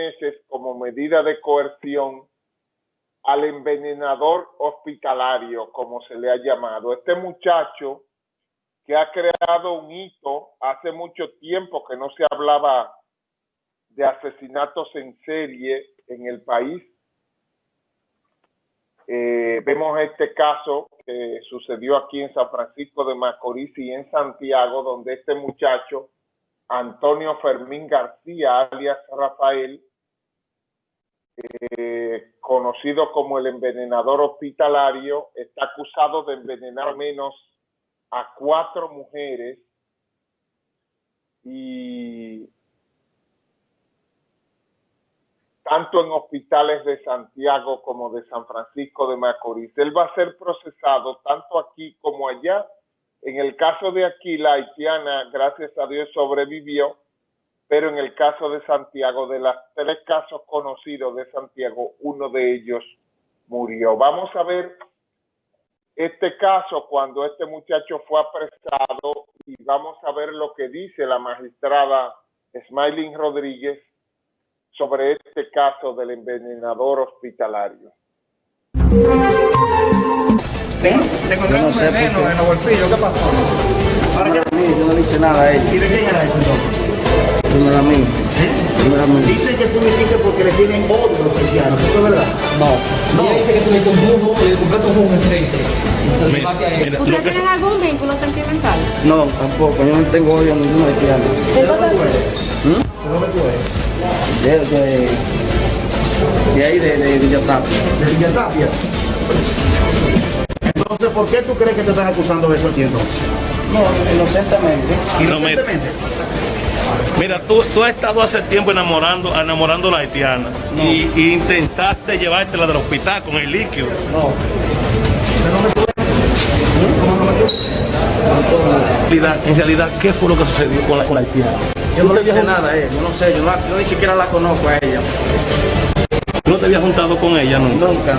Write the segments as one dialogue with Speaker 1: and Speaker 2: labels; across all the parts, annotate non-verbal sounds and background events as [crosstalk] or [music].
Speaker 1: meses como medida de coerción al envenenador hospitalario, como se le ha llamado. Este muchacho que ha creado un hito hace mucho tiempo que no se hablaba de asesinatos en serie en el país. Eh, vemos este caso que sucedió aquí en San Francisco de Macorís y en Santiago, donde este muchacho, Antonio Fermín García, alias Rafael, eh, conocido como el envenenador hospitalario, está acusado de envenenar menos a cuatro mujeres y tanto en hospitales de Santiago como de San Francisco de Macorís. Él va a ser procesado tanto aquí como allá. En el caso de aquí, la haitiana, gracias a Dios, sobrevivió pero en el caso de Santiago, de los tres casos conocidos de Santiago, uno de ellos murió. Vamos a ver este caso cuando este muchacho fue apresado y vamos a ver lo que dice la magistrada Smiling Rodríguez sobre este caso del envenenador hospitalario.
Speaker 2: ¿Ven? Te encontré un veneno en el bolsillo, ¿qué pasó? Ahora yo no le hice nada a él. ¿Y de quién era eso entonces?
Speaker 3: Primeramente.
Speaker 2: ¿Eh?
Speaker 3: Primeramente.
Speaker 2: Dicen que tú lo hiciste porque le tienen odio a los haitianos, ¿eso es verdad?
Speaker 3: No.
Speaker 2: No.
Speaker 4: Dice que tú le hiciste un bujo y le compraste un jugo en frente.
Speaker 5: Mira, mira, lo
Speaker 6: ¿Ustedes
Speaker 5: que
Speaker 6: tienen algún vínculo sentimental?
Speaker 3: No, tampoco. Yo no tengo odio a ningún haitiano.
Speaker 2: ¿De dónde tú eres? ¿De dónde tú eres?
Speaker 3: De, de, de ahí, de, de Villatapia.
Speaker 2: De Villa Tapia. Entonces, ¿por qué tú crees que te están acusando de eso aquí entonces?
Speaker 3: No, inocentemente.
Speaker 2: Inocentemente.
Speaker 5: Mira, tú, tú has estado hace tiempo enamorando, enamorando a la haitiana y, y intentaste llevártela del hospital con el líquido.
Speaker 3: No.
Speaker 2: ¿De dónde tú eres? ¿Cómo no
Speaker 5: En realidad, en realidad, ¿qué fue lo que sucedió con la, con la haitiana?
Speaker 3: Yo no le hice nada a él. Yo no sé. Yo, no, yo ni siquiera la conozco a ella.
Speaker 5: ¿Tú no te habías juntado con ella nunca?
Speaker 3: Nunca.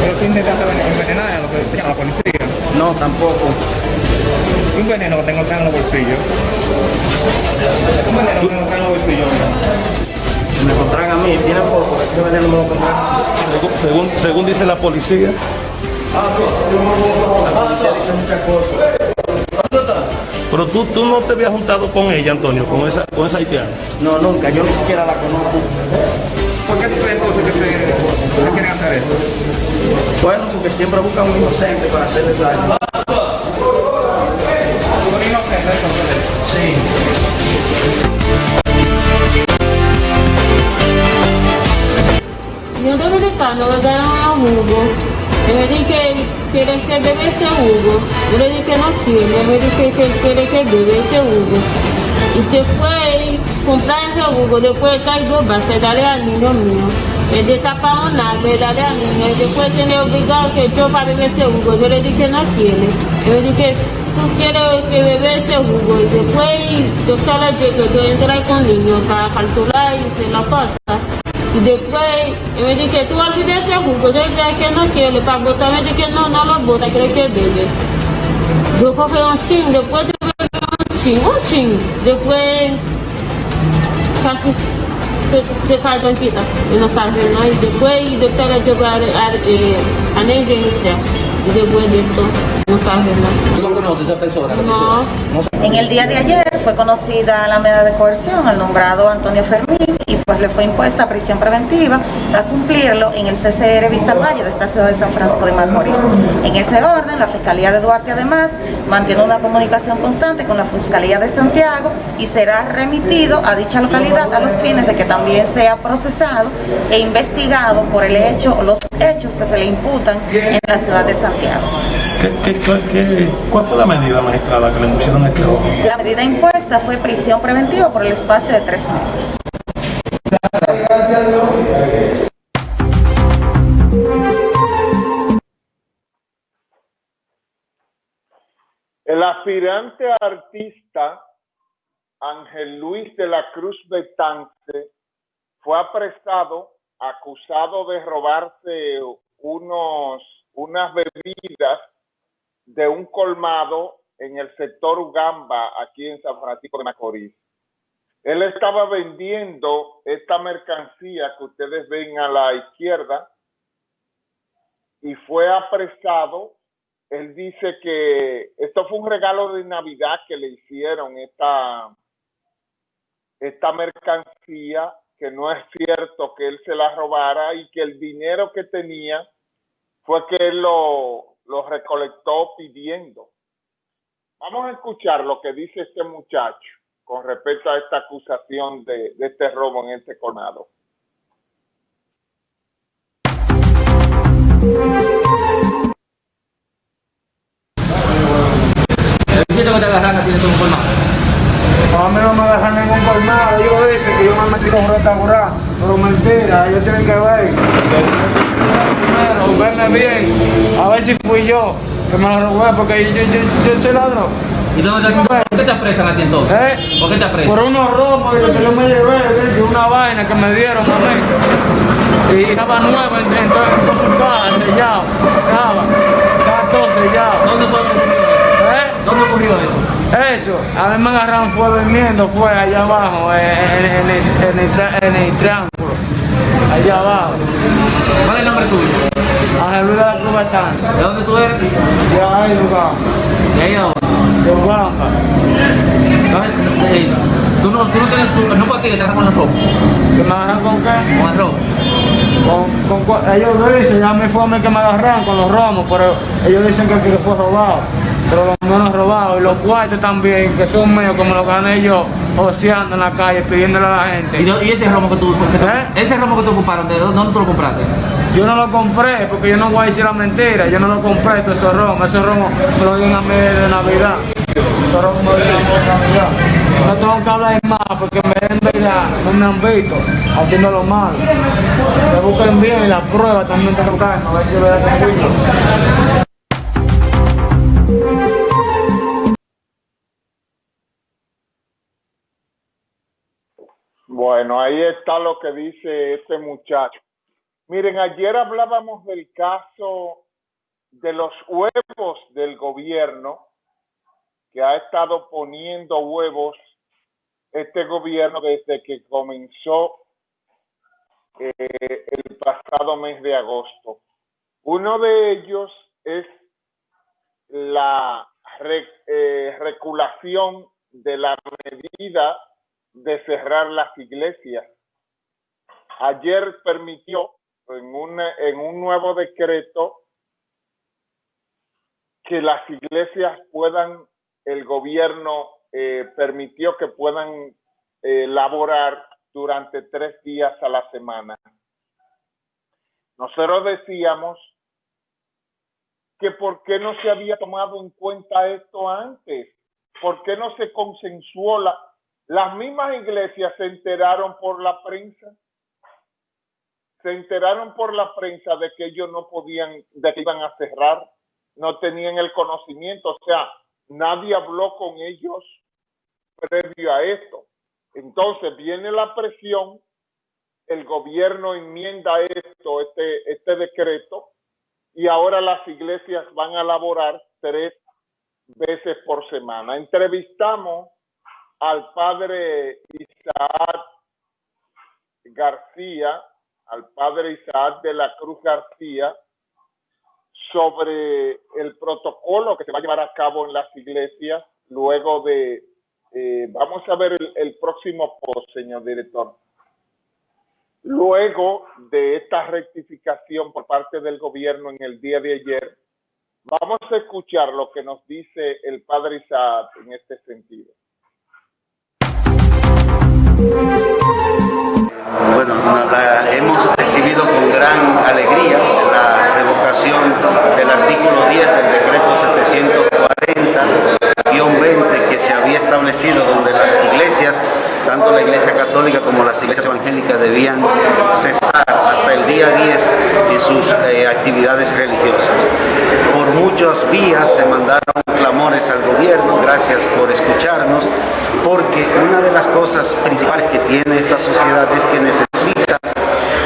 Speaker 4: Pero tú intentaste envenenar a lo que decía la policía.
Speaker 3: No, tampoco.
Speaker 4: Un veneno que tengo acá en los bolsillos. Un veneno que tengo acá en los bolsillos.
Speaker 3: Me encontraron a mí. Tiene poco. Este veneno me lo encontraron.
Speaker 5: Según, según, según dice la policía,
Speaker 3: La policía dice muchas cosas.
Speaker 5: pero tú, tú no te habías juntado con ella, Antonio, con esa, con esa haitiana.
Speaker 3: No, nunca. Yo ni siquiera la conozco.
Speaker 4: ¿Por qué tú crees entonces que te, que quieren hacer eso?
Speaker 3: Bueno, porque siempre buscan un inocente para hacerle daño.
Speaker 6: Dominicano le dieron a Hugo. Me dije que quiere que bebe ese Hugo. Yo le dije que no quiere. Me dije que quiere que bebe ese Hugo. Y se a comprar ese Hugo. Después cae dos bases, darle al niño mío. Él destapaba nada, darle al niño. Y después tiene obligado que yo para beber ese Hugo. Yo le dije que no quiere. Y me dije tú quieres que bebe ese jugo. Y después yo estaba llegando, yo entré con niño para calcular y se la cosa. Y después él me dije, tú olvides ese jugo. Yo dije que no quiero, para botar, me dije, no, no lo bota, quiero que bebe. Yo cogí un chin, después yo bebí un chin, un chin. Después casi se, se cayó en pista y no sabe, ¿no? Y después el doctor le llevó a, a, eh, a negligencia. Y después de esto,
Speaker 4: ¿Tú.
Speaker 7: En el día de ayer fue conocida la medida de coerción al nombrado Antonio Fermín y pues le fue impuesta prisión preventiva a cumplirlo en el CCR Vista Valle de esta ciudad de San Francisco de Macorís. En ese orden, la Fiscalía de Duarte además mantiene una comunicación constante con la Fiscalía de Santiago y será remitido a dicha localidad a los fines de que también sea procesado e investigado por el hecho o los hechos que se le imputan en la ciudad de Santiago.
Speaker 5: ¿Qué, qué, qué- qué- cuál fue la medida magistrada que le pusieron a este hombre?
Speaker 7: La medida impuesta fue prisión preventiva por el espacio de tres meses.
Speaker 1: El aspirante artista Ángel Luis de la Cruz Betance fue apresado acusado de robarse unos, unas bebidas de un colmado en el sector Ugamba, aquí en San Francisco de Macorís. Él estaba vendiendo esta mercancía que ustedes ven a la izquierda y fue apresado. Él dice que esto fue un regalo de Navidad que le hicieron esta, esta mercancía, que no es cierto que él se la robara y que el dinero que tenía fue que lo, lo recolectó pidiendo. Vamos a escuchar lo que dice este muchacho con respecto a esta acusación de, de este robo en este colmado.
Speaker 2: que te agarran así de un colmado?
Speaker 8: A mí no me agarran ningún colmado. Ellos dicen que yo me metí con un restaurante. Pero mentira, ellos tienen que ver. Primero, verme bien. Ver si fui yo que me lo robé porque yo, yo, yo soy ladrón.
Speaker 2: ¿Y dónde te, ¿Por qué te apresan a ti entonces?
Speaker 8: ¿Eh?
Speaker 2: ¿Por qué te apresan?
Speaker 8: Por unos que yo me llevé, una vaina que me dieron a mí. Y estaba nuevo en, en, su caja, sellado. Estaba, estaba todo sellado.
Speaker 2: ¿Dónde fue ocurrió eso?
Speaker 8: ¿Eh?
Speaker 2: ¿Dónde ocurrió eso?
Speaker 8: Eso, a mí me agarraron fue durmiendo, fue allá abajo, en, en, en, el, en, el, el allá abajo.
Speaker 2: ¿Cuál es el nombre tuyo?
Speaker 8: Ángel Luis de la Cruz Batanza,
Speaker 2: ¿De dónde tú eres?
Speaker 8: de ahí, lugar,
Speaker 2: ¿De ahí a dónde?
Speaker 8: de Blanca.
Speaker 2: ¿Dónde- eh, ¿Tú no, tú no tienes, tú, no ti que te agarran con robo?
Speaker 8: ¿Que me agarran con qué?
Speaker 2: Con el robo.
Speaker 8: Con, con, ellos dicen, ya me fue a mí que me agarraron con los romos, pero ellos dicen que, que fue robado. Pero los míos no es robado. Y los cuartos también, que son míos, como los gané yo, oceando en la calle, pidiéndole a la
Speaker 2: ¿Y,
Speaker 8: gente.
Speaker 2: y ese romo que tú, que tú-
Speaker 8: ¿Eh?
Speaker 2: ese romo que te ocuparon, ¿de dónde tú lo compraste?
Speaker 8: Yo no lo compré, porque yo no voy a decir la mentira. Yo no lo compré, pero esos romos, esos romos me lo dieron a mí de Navidad. Esos romos me lo dieron a mí de Navidad. No tengo que hablar más, porque me den verdad, no me han visto haciendo lo malo. Me busquen bien y la prueba también tengo que a ver si es verdad que fui
Speaker 1: Bueno, ahí está lo que dice este muchacho. Miren, ayer hablábamos del caso de los huevos del gobierno, que ha estado poniendo huevos este gobierno desde que comenzó eh, el pasado mes de agosto. Uno de ellos es la re- eh, reculación de la medida de cerrar las iglesias. Ayer permitió en, una- en un nuevo decreto que las iglesias puedan, el gobierno eh, permitió que puedan eh, laborar durante tres días a la semana. Nosotros decíamos que por qué no se había tomado en cuenta esto antes, por qué no se consensuó la, las mismas iglesias se enteraron por la prensa, se enteraron por la prensa de que ellos no podían, de que iban a cerrar, no tenían el conocimiento, o sea, nadie habló con ellos previo a esto. Entonces viene la presión, el gobierno enmienda esto, este, este decreto, y ahora las iglesias van a laborar tres veces por semana. Entrevistamos al padre Isaac García, al padre Isaac de la Cruz García, sobre el protocolo que se va a llevar a cabo en las iglesias luego de, eh, vamos a ver el, el próximo post, señor director. Luego de esta rectificación por parte del gobierno en el día de ayer, vamos a escuchar lo que nos dice el padre Isaac en este sentido.
Speaker 3: Bueno, la- hemos recibido con gran alegría la revocación del artículo 10 del decreto 740-20 que se había establecido donde las iglesias, tanto la iglesia católica como las iglesias evangélicas debían cesar hasta el día 10 en sus eh, actividades religiosas. Por muchas vías se mandaron gracias por escucharnos, porque una de las cosas principales que tiene esta sociedad es que necesita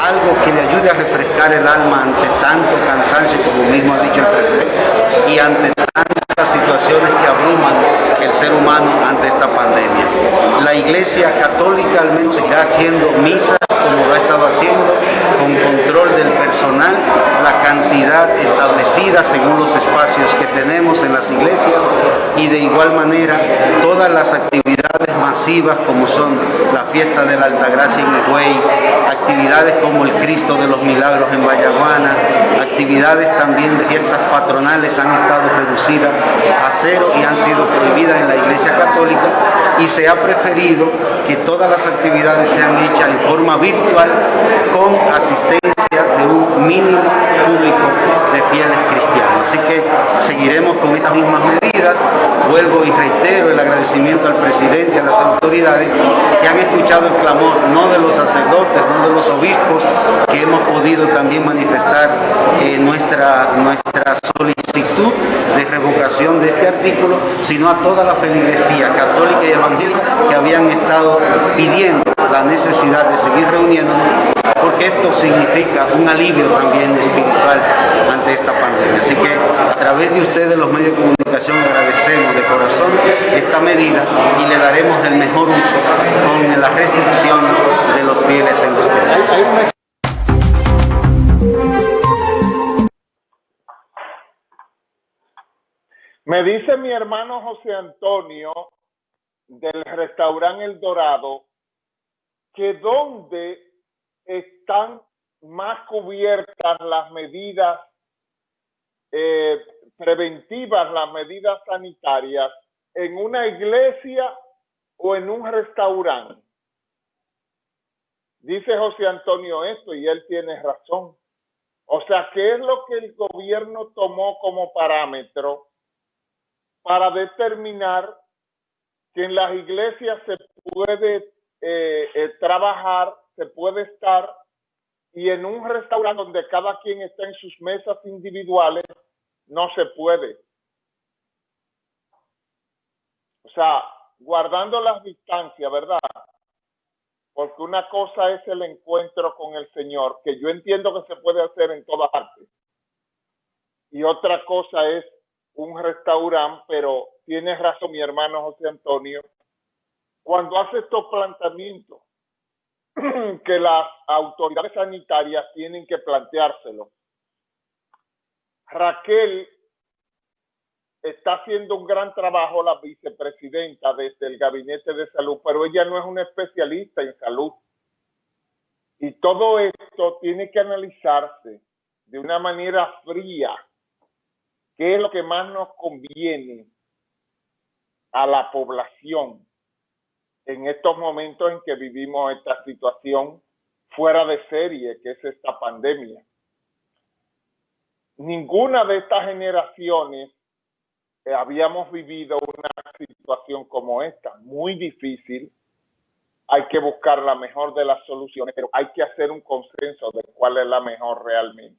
Speaker 3: algo que le ayude a refrescar el alma ante tanto cansancio, como mismo ha dicho el presidente, y ante tanta las situaciones que abruman el ser humano ante esta pandemia. La Iglesia Católica al menos seguirá haciendo misa como lo ha estado haciendo, con control del personal, la cantidad establecida según los espacios que tenemos en las iglesias y de igual manera todas las actividades masivas como son la fiesta de la Altagracia en Higüey, actividades como el Cristo de los Milagros en Vallaguana, actividades también de fiestas patronales han estado reducidas a cero y han sido prohibidas en la Iglesia Católica y se ha preferido que todas las actividades sean hechas en forma virtual con asistencia de un mínimo público de fieles cristianos. Así que seguiremos con estas mismas medidas. Vuelvo y reitero el agradecimiento al presidente y a las autoridades que han escuchado el clamor, no de los sacerdotes, no de los obispos, que hemos podido también manifestar eh, nuestra, nuestra solicitud de revocación de este artículo, sino a toda la feligresía católica y evangélica que habían estado pidiendo la necesidad de seguir reuniéndonos, esto significa un alivio también espiritual ante esta pandemia. Así que a través de ustedes, los medios de comunicación, agradecemos de corazón esta medida y le daremos el mejor uso con la restricción de los fieles en los templos.
Speaker 1: Me dice mi hermano José Antonio del restaurante El Dorado que donde están más cubiertas las medidas eh, preventivas, las medidas sanitarias, en una iglesia o en un restaurante. Dice José Antonio esto y él tiene razón. O sea, ¿qué es lo que el gobierno tomó como parámetro para determinar que en las iglesias se puede eh, eh, trabajar, se puede estar y en un restaurante donde cada quien está en sus mesas individuales, no se puede. O sea, guardando las distancias, ¿verdad? Porque una cosa es el encuentro con el Señor, que yo entiendo que se puede hacer en todas partes. Y otra cosa es un restaurante, pero tiene razón mi hermano José Antonio, cuando hace estos planteamientos, [clears throat] que las autoridades sanitarias tienen que planteárselo. Raquel está haciendo un gran trabajo, la vicepresidenta desde el Gabinete de Salud, pero ella no es una especialista en salud. Y todo esto tiene que analizarse de una manera fría ¿Qué es lo que más nos conviene a la población en estos momentos en que vivimos esta situación fuera de serie, que es esta pandemia? Ninguna de estas generaciones eh, habíamos vivido una situación como esta, muy difícil. Hay que buscar la mejor de las soluciones, pero hay que hacer un consenso de cuál es la mejor realmente.